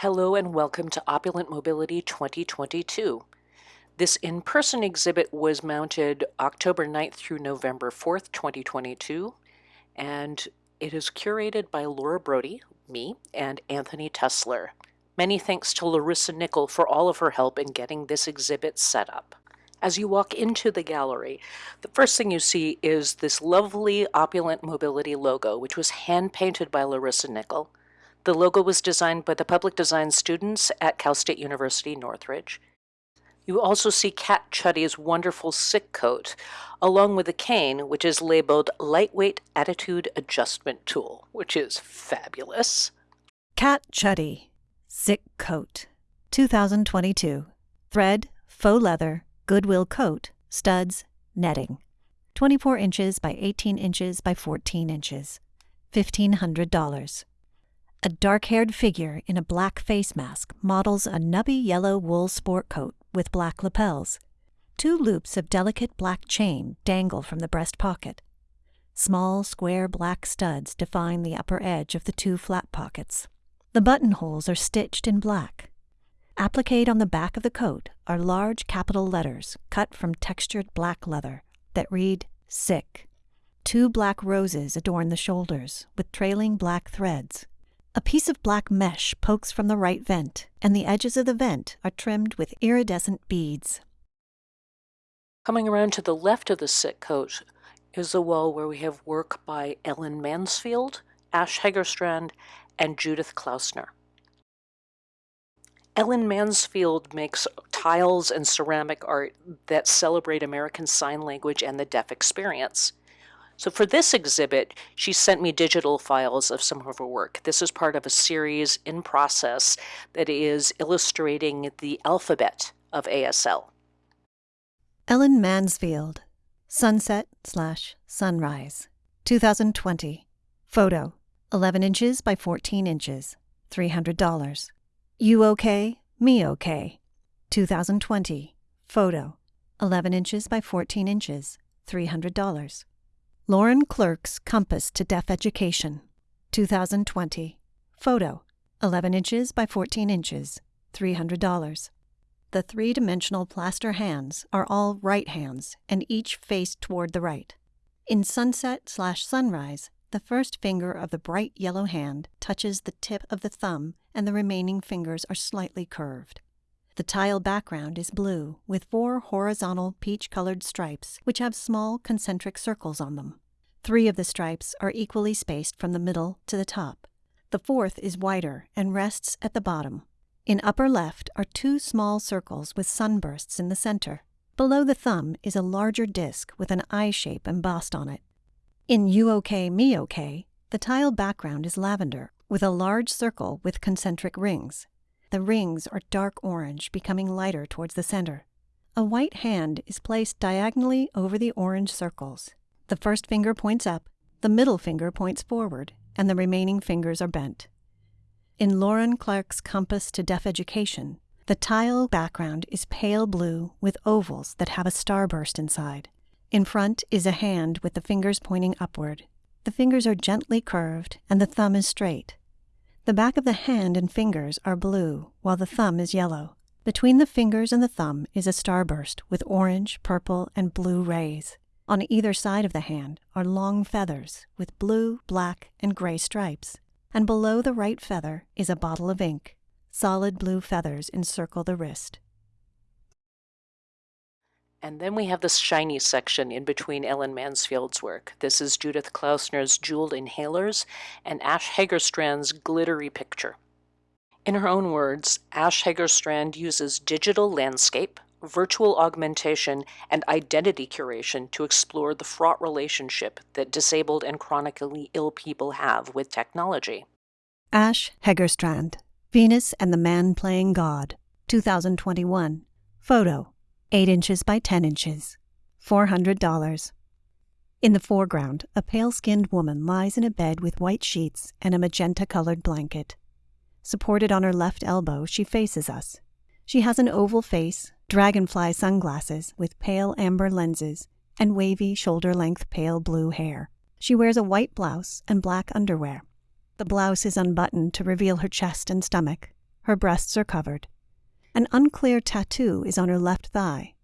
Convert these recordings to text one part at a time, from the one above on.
Hello and welcome to Opulent Mobility 2022. This in person exhibit was mounted October 9th through November 4th, 2022, and it is curated by Laura Brody, me, and Anthony Tessler. Many thanks to Larissa Nickel for all of her help in getting this exhibit set up. As you walk into the gallery, the first thing you see is this lovely Opulent Mobility logo, which was hand painted by Larissa Nickel. The logo was designed by the public design students at Cal State University Northridge. You also see Cat Chuddy's wonderful sick coat, along with a cane, which is labeled Lightweight Attitude Adjustment Tool, which is fabulous. Cat Chuddy, Sick Coat, 2022. Thread, faux leather, Goodwill coat, studs, netting. 24 inches by 18 inches by 14 inches. $1,500. A dark haired figure in a black face mask models a nubby yellow wool sport coat with black lapels. Two loops of delicate black chain dangle from the breast pocket. Small, square black studs define the upper edge of the two flap pockets. The buttonholes are stitched in black. Appliqued on the back of the coat are large capital letters cut from textured black leather that read Sick. Two black roses adorn the shoulders with trailing black threads. A piece of black mesh pokes from the right vent, and the edges of the vent are trimmed with iridescent beads. Coming around to the left of the sick coat is a wall where we have work by Ellen Mansfield, Ash Hegerstrand, and Judith Klausner. Ellen Mansfield makes tiles and ceramic art that celebrate American Sign Language and the deaf experience. So for this exhibit, she sent me digital files of some of her work. This is part of a series in process that is illustrating the alphabet of ASL. Ellen Mansfield, Sunset slash Sunrise, 2020. Photo, 11 inches by 14 inches, $300. You okay? Me okay. 2020. Photo, 11 inches by 14 inches, $300. Laurent Clerc's Compass to Deaf Education, 2020. Photo, 11 inches by 14 inches, $300. The three dimensional plaster hands are all right hands and each face toward the right. In sunset slash sunrise, the first finger of the bright yellow hand touches the tip of the thumb and the remaining fingers are slightly curved. The tile background is blue, with four horizontal peach colored stripes, which have small concentric circles on them. Three of the stripes are equally spaced from the middle to the top. The fourth is wider and rests at the bottom. In upper left are two small circles with sunbursts in the center. Below the thumb is a larger disc with an eye shape embossed on it. In You OK, Me OK, the tile background is lavender with a large circle with concentric rings. The rings are dark orange, becoming lighter towards the center. A white hand is placed diagonally over the orange circles. The first finger points up, the middle finger points forward, and the remaining fingers are bent. In Laurent Clerc's Compass to Deaf Education, the tile background is pale blue with ovals that have a starburst inside. In front is a hand with the fingers pointing upward. The fingers are gently curved and the thumb is straight. The back of the hand and fingers are blue, while the thumb is yellow. Between the fingers and the thumb is a starburst with orange, purple, and blue rays. On either side of the hand are long feathers with blue, black, and gray stripes. And below the right feather is a bottle of ink. Solid blue feathers encircle the wrist. And then we have this shiny section in between Ellen Mansfield's work. This is Judith Klausner's Jeweled Inhalers and Ash Hagerstrand's Glittery Picture. In her own words, Ash Hagerstrand uses digital landscape, virtual augmentation, and identity curation to explore the fraught relationship that disabled and chronically ill people have with technology. Ash Hegerstrand, Venus and the Man Playing God, 2021. Photo 8 inches by 10 inches, $400. In the foreground, a pale skinned woman lies in a bed with white sheets and a magenta colored blanket. Supported on her left elbow, she faces us. She has an oval face, dragonfly sunglasses with pale amber lenses, and wavy shoulder length pale blue hair. She wears a white blouse and black underwear. The blouse is unbuttoned to reveal her chest and stomach. Her breasts are covered. An unclear tattoo is on her left thigh.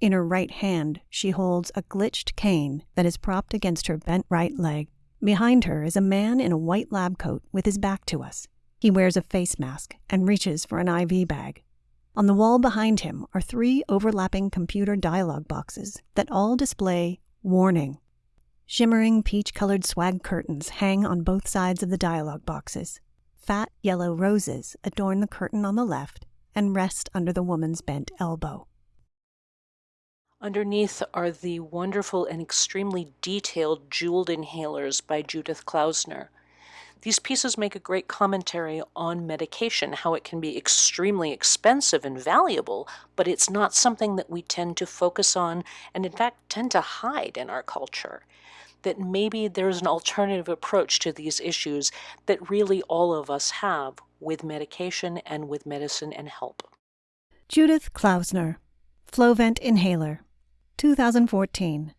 In her right hand, she holds a glitched cane that is propped against her bent right leg. Behind her is a man in a white lab coat with his back to us. He wears a face mask and reaches for an IV bag. On the wall behind him are three overlapping computer dialog boxes that all display warning. Shimmering peach colored swag curtains hang on both sides of the dialog boxes. Fat yellow roses adorn the curtain on the left and rest under the woman's bent elbow. Underneath are the wonderful and extremely detailed jeweled inhalers by Judith Klausner. These pieces make a great commentary on medication, how it can be extremely expensive and valuable, but it's not something that we tend to focus on and, in fact, tend to hide in our culture. That maybe there's an alternative approach to these issues that really all of us have with medication and with medicine and help. Judith Klausner, Flovent Inhaler, 2014.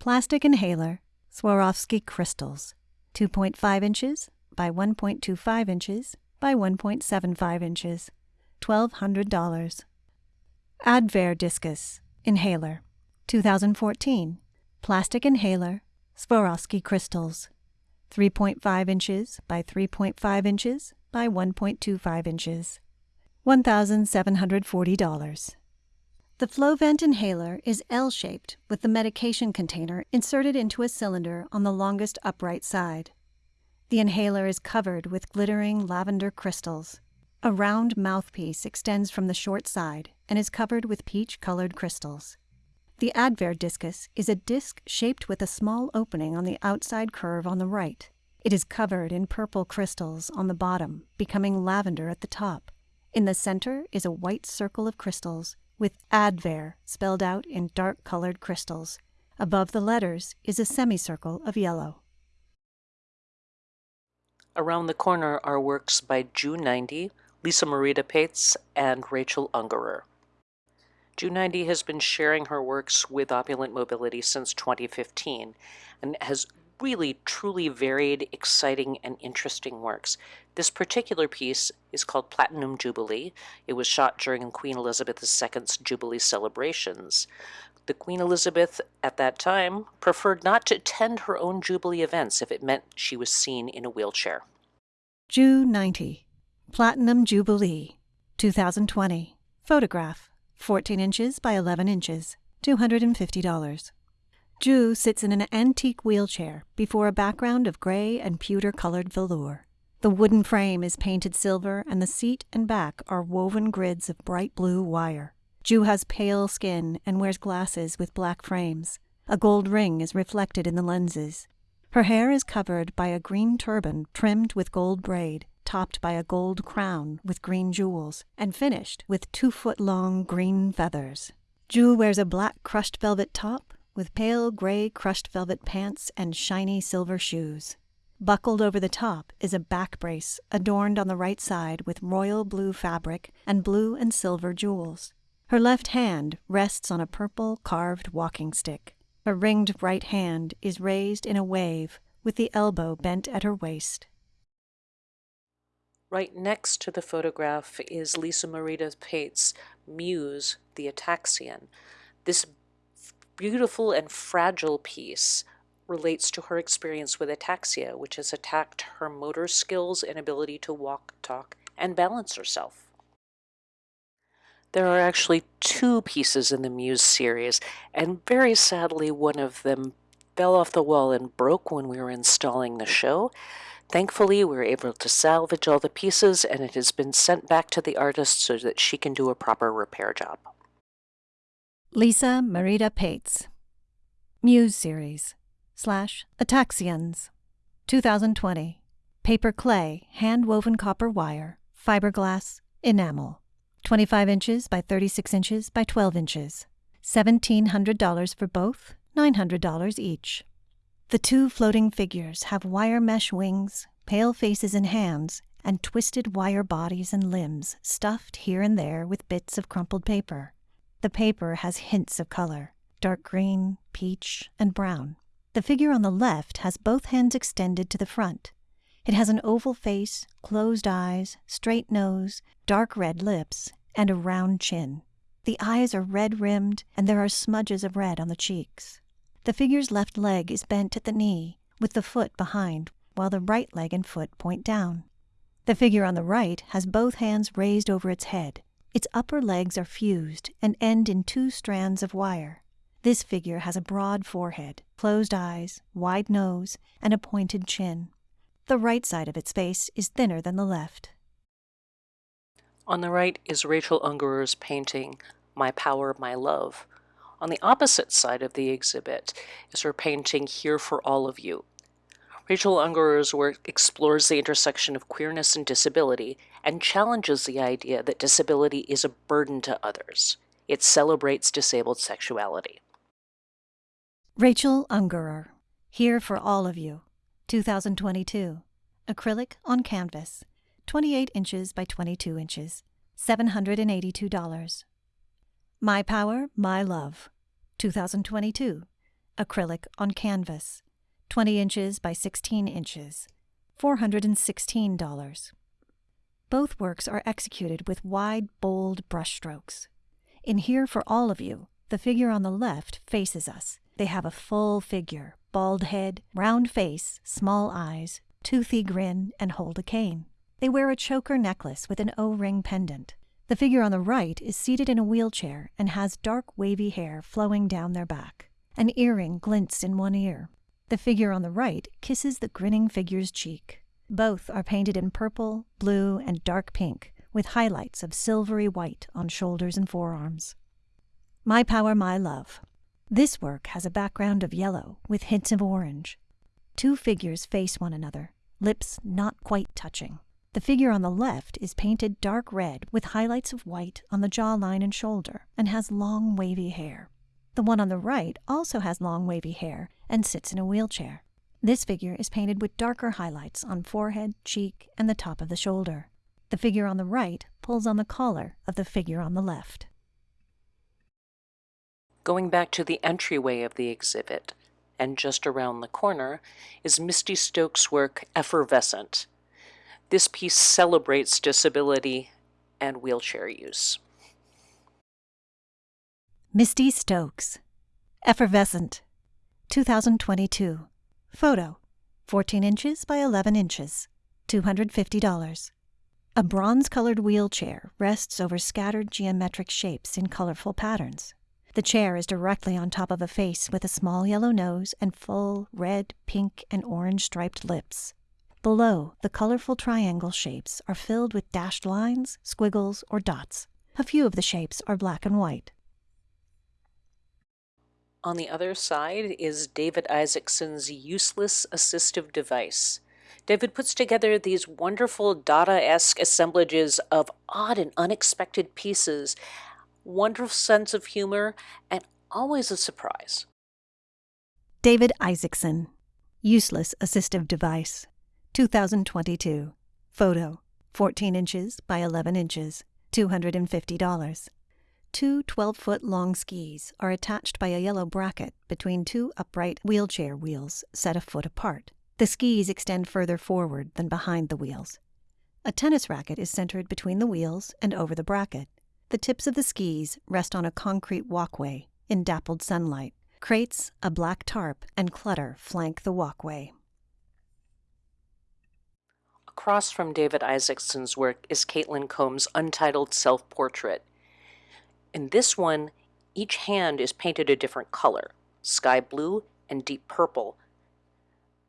Plastic inhaler, Swarovski crystals, 2.5 inches by 1.25 inches by 1.75 inches, $1,200. Advair Diskus Inhaler, 2014. Plastic inhaler, Swarovski crystals, 3.5 inches by 3.5 inches by 1.25 inches, $1,740. The Flovent inhaler is L shaped with the medication container inserted into a cylinder on the longest upright side. The inhaler is covered with glittering lavender crystals. A round mouthpiece extends from the short side and is covered with peach colored crystals. The Advair Diskus is a disc shaped with a small opening on the outside curve on the right. It is covered in purple crystals on the bottom, becoming lavender at the top. In the center is a white circle of crystals with Advair spelled out in dark colored crystals. Above the letters is a semicircle of yellow. Around the corner are works by Ju 90, Lisa Marita Paetz, and Rachel Ungerer. Ju 90 has been sharing her works with Opulent Mobility since 2015 and has really truly varied, exciting, and interesting works. This particular piece is called Platinum Jubilee. It was shot during Queen Elizabeth II's Jubilee celebrations. The Queen Elizabeth at that time preferred not to attend her own Jubilee events if it meant she was seen in a wheelchair. Ju 90, Platinum Jubilee, 2020. Photograph, 14 inches by 11 inches, $250. Ju sits in an antique wheelchair before a background of gray and pewter colored velour. The wooden frame is painted silver, and the seat and back are woven grids of bright blue wire. Ju has pale skin and wears glasses with black frames. A gold ring is reflected in the lenses. Her hair is covered by a green turban trimmed with gold braid, topped by a gold crown with green jewels, and finished with two foot long green feathers. Ju wears a black crushed velvet top with pale gray crushed velvet pants and shiny silver shoes. Buckled over the top is a back brace adorned on the right side with royal blue fabric and blue and silver jewels. Her left hand rests on a purple carved walking stick. Her ringed right hand is raised in a wave with the elbow bent at her waist. Right next to the photograph is Lisa Marita Paetz's Muse, the Ataxian. This beautiful and fragile piece relates to her experience with ataxia, which has attacked her motor skills and ability to walk, talk, and balance herself. There are actually two pieces in the Muse series, and very sadly, one of them fell off the wall and broke when we were installing the show. Thankfully, we were able to salvage all the pieces, and it has been sent back to the artist so that she can do a proper repair job. Lisa Marita Paetz. Muse Series slash Ataxians. 2020. Paper clay, hand woven copper wire, fiberglass, enamel. 25 inches by 36 inches by 12 inches. $1,700 for both, $900 each. The two floating figures have wire mesh wings, pale faces and hands, and twisted wire bodies and limbs stuffed here and there with bits of crumpled paper. The paper has hints of color dark green, peach, and brown. The figure on the left has both hands extended to the front. It has an oval face, closed eyes, straight nose, dark red lips, and a round chin. The eyes are red rimmed, and there are smudges of red on the cheeks. The figure's left leg is bent at the knee, with the foot behind, while the right leg and foot point down. The figure on the right has both hands raised over its head. Its upper legs are fused and end in two strands of wire. This figure has a broad forehead, closed eyes, wide nose, and a pointed chin. The right side of its face is thinner than the left. On the right is Rachel Ungerer's painting, My Power, My Love. On the opposite side of the exhibit is her painting, Here for All of You. Rachel Ungerer's work explores the intersection of queerness and disability and challenges the idea that disability is a burden to others. It celebrates disabled sexuality. Rachel Ungerer, Here for All of You, 2022. Acrylic on canvas, 28 inches by 22 inches, $782. My Power, My Love, 2022. Acrylic on canvas, 20 inches by 16 inches, $416. Both works are executed with wide, bold brushstrokes. In Here for All of You, the figure on the left faces us. They have a full figure, bald head, round face, small eyes, toothy grin, and hold a cane. They wear a choker necklace with an O ring pendant. The figure on the right is seated in a wheelchair and has dark, wavy hair flowing down their back. An earring glints in one ear. The figure on the right kisses the grinning figure's cheek. Both are painted in purple, blue, and dark pink, with highlights of silvery white on shoulders and forearms. My Power, My Love. This work has a background of yellow with hints of orange. Two figures face one another, lips not quite touching. The figure on the left is painted dark red with highlights of white on the jawline and shoulder and has long wavy hair. The one on the right also has long wavy hair and sits in a wheelchair. This figure is painted with darker highlights on forehead, cheek, and the top of the shoulder. The figure on the right pulls on the collar of the figure on the left. Going back to the entryway of the exhibit, and just around the corner, is Misty Stokes' work Effervescent. This piece celebrates disability and wheelchair use. Misty Stokes, Effervescent, 2022. Photo, 14 inches by 11 inches, $250. A bronze colored wheelchair rests over scattered geometric shapes in colorful patterns. The chair is directly on top of a face with a small yellow nose and full red, pink, and orange striped lips. Below, the colorful triangle shapes are filled with dashed lines, squiggles, or dots. A few of the shapes are black and white. On the other side is David Isaacson's useless assistive device. David puts together these wonderful Dada esque assemblages of odd and unexpected pieces, wonderful sense of humor, and always a surprise. David Isaacson, Useless Assistive Device, 2022. Photo, 14 inches by 11 inches, $250. Two 12 foot long skis are attached by a yellow bracket between two upright wheelchair wheels set a foot apart. The skis extend further forward than behind the wheels. A tennis racket is centered between the wheels and over the bracket. The tips of the skis rest on a concrete walkway in dappled sunlight. Crates, a black tarp, and clutter flank the walkway. Across from David Isaacson's work is Caitlin Combs' untitled self portrait. In this one, each hand is painted a different color sky blue and deep purple.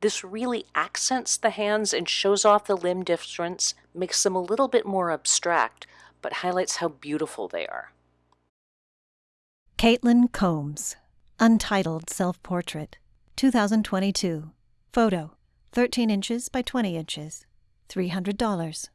This really accents the hands and shows off the limb difference, makes them a little bit more abstract, but highlights how beautiful they are. Caitlin Combs, Untitled Self Portrait, 2022. Photo, 13 inches by 20 inches, $300.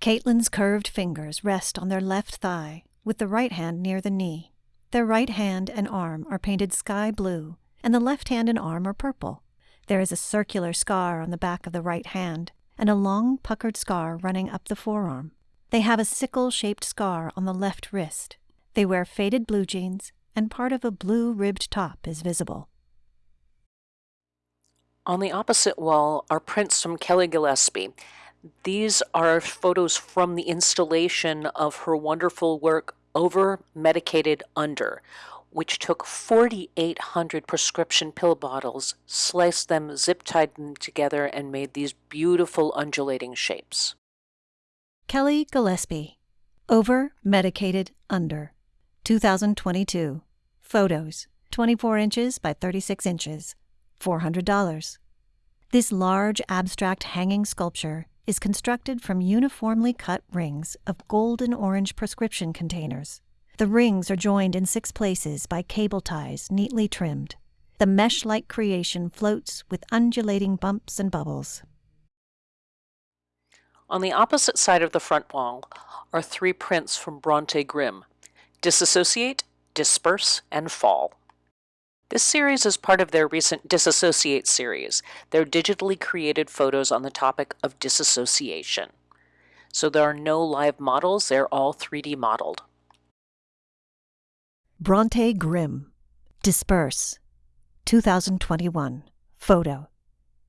Caitlin's curved fingers rest on their left thigh, with the right hand near the knee. Their right hand and arm are painted sky blue, and the left hand and arm are purple. There is a circular scar on the back of the right hand, and a long puckered scar running up the forearm. They have a sickle shaped scar on the left wrist. They wear faded blue jeans, and part of a blue ribbed top is visible. On the opposite wall are prints from Kelly Gillespie. These are photos from the installation of her wonderful work, Over Medicated Under, which took 4,800 prescription pill bottles, sliced them, zip tied them together, and made these beautiful undulating shapes. Kelly Gillespie, Over Medicated Under, 2022. Photos, 24 inches by 36 inches. $400. This large abstract hanging sculpture is constructed from uniformly cut rings of golden orange prescription containers. The rings are joined in six places by cable ties neatly trimmed. The mesh like creation floats with undulating bumps and bubbles. On the opposite side of the front wall are three prints from Bronte Grimm Disassociate, Disperse, and Fall. This series is part of their recent Disassociate series, their digitally created photos on the topic of disassociation. So there are no live models, they're all 3D modeled. Bronte Grimm, Disperse, 2021. Photo,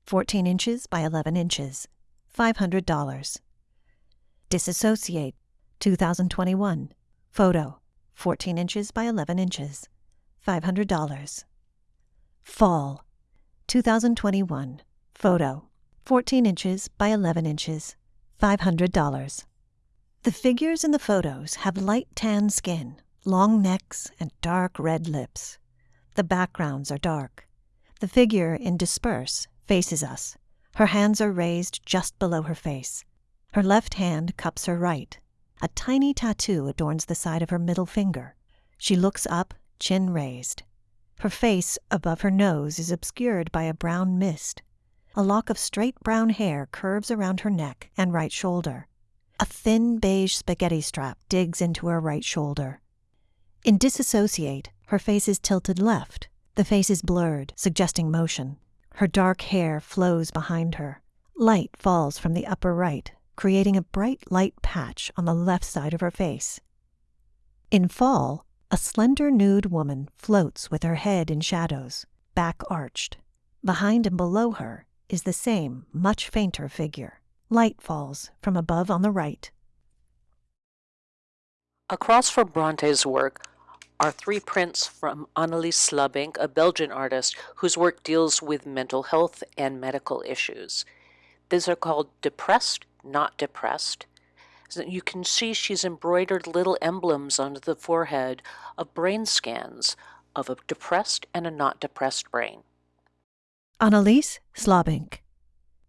14 inches by 11 inches, $500. Disassociate, 2021. Photo, 14 inches by 11 inches, $500. Fall, 2021. Photo, 14 inches by 11 inches, $500. The figures in the photos have light tan skin, long necks, and dark red lips. The backgrounds are dark. The figure in Disperse faces us. Her hands are raised just below her face. Her left hand cups her right. A tiny tattoo adorns the side of her middle finger. She looks up, chin raised. Her face above her nose is obscured by a brown mist. A lock of straight brown hair curves around her neck and right shoulder. A thin beige spaghetti strap digs into her right shoulder. In Disassociate, her face is tilted left. The face is blurred, suggesting motion. Her dark hair flows behind her. Light falls from the upper right, creating a bright light patch on the left side of her face. In Fall, a slender nude woman floats with her head in shadows, back arched. Behind and below her is the same, much fainter figure. Light falls from above on the right. Across from Bronte's work are three prints from Annelies Slabink, a Belgian artist whose work deals with mental health and medical issues. These are called Depressed, Not Depressed, you can see she's embroidered little emblems onto the forehead of brain scans of a depressed and a not depressed brain. Annelies Slabink,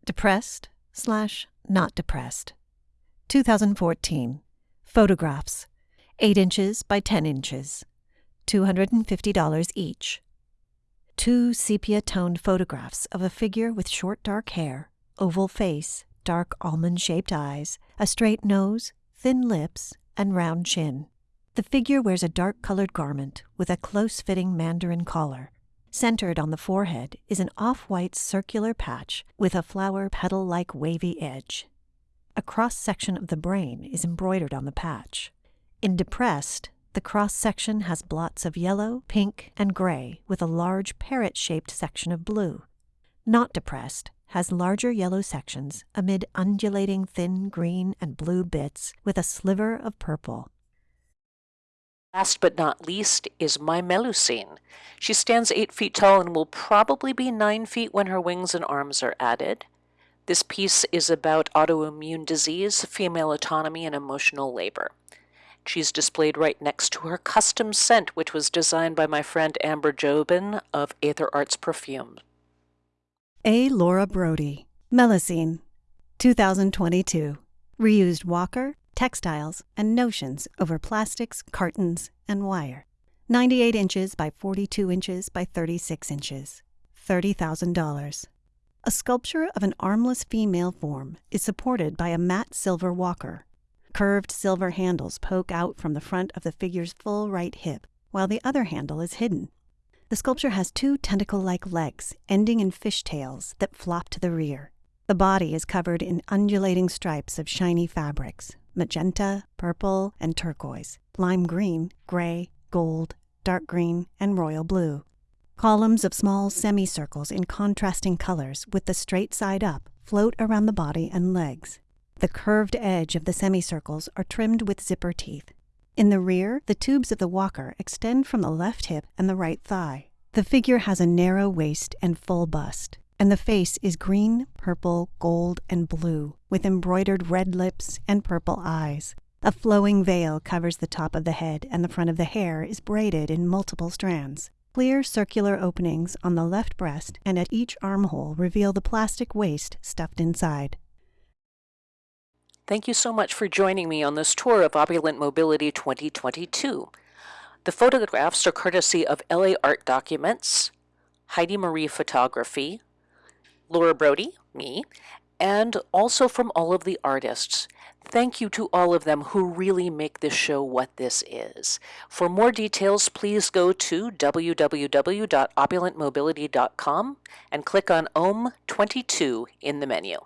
depressed slash not depressed. 2014. Photographs, 8 inches by 10 inches, $250 each. Two sepia toned photographs of a figure with short dark hair, oval face, dark almond shaped eyes, a straight nose, thin lips, and round chin. The figure wears a dark colored garment with a close fitting mandarin collar. Centered on the forehead is an off white circular patch with a flower petal like wavy edge. A cross section of the brain is embroidered on the patch. In Depressed, the cross section has blots of yellow, pink, and gray with a large parrot shaped section of blue. Not Depressed has larger yellow sections amid undulating thin green and blue bits with a sliver of purple. Last but not least is my Melusine. She stands 8 feet tall and will probably be 9 feet when her wings and arms are added. This piece is about autoimmune disease, female autonomy, and emotional labor. She's displayed right next to her custom scent, which was designed by my friend Amber Jobin of Aether Arts Perfume. A. Laura Brody, Melusine, 2022. Reused walker, textiles, and notions over plastics, cartons, and wire. 98 inches by 42 inches by 36 inches. $30,000. A sculpture of an armless female form is supported by a matte silver walker. Curved silver handles poke out from the front of the figure's full right hip, while the other handle is hidden. The sculpture has two tentacle like legs ending in fishtails that flop to the rear. The body is covered in undulating stripes of shiny fabrics magenta, purple, and turquoise, lime green, gray, gold, dark green, and royal blue. Columns of small semicircles in contrasting colors with the straight side up float around the body and legs. The curved edge of the semicircles are trimmed with zipper teeth. In the rear, the tubes of the walker extend from the left hip and the right thigh. The figure has a narrow waist and full bust, and the face is green, purple, gold, and blue, with embroidered red lips and purple eyes. A flowing veil covers the top of the head, and the front of the hair is braided in multiple strands. Clear circular openings on the left breast and at each armhole reveal the plastic waste stuffed inside. Thank you so much for joining me on this tour of Opulent Mobility 2022. The photographs are courtesy of LA Art Documents, Heidi Marie Photography, Laura Brody, me, and also from all of the artists. Thank you to all of them who really make this show what this is. For more details, please go to www.opulentmobility.com and click on OM 22 in the menu.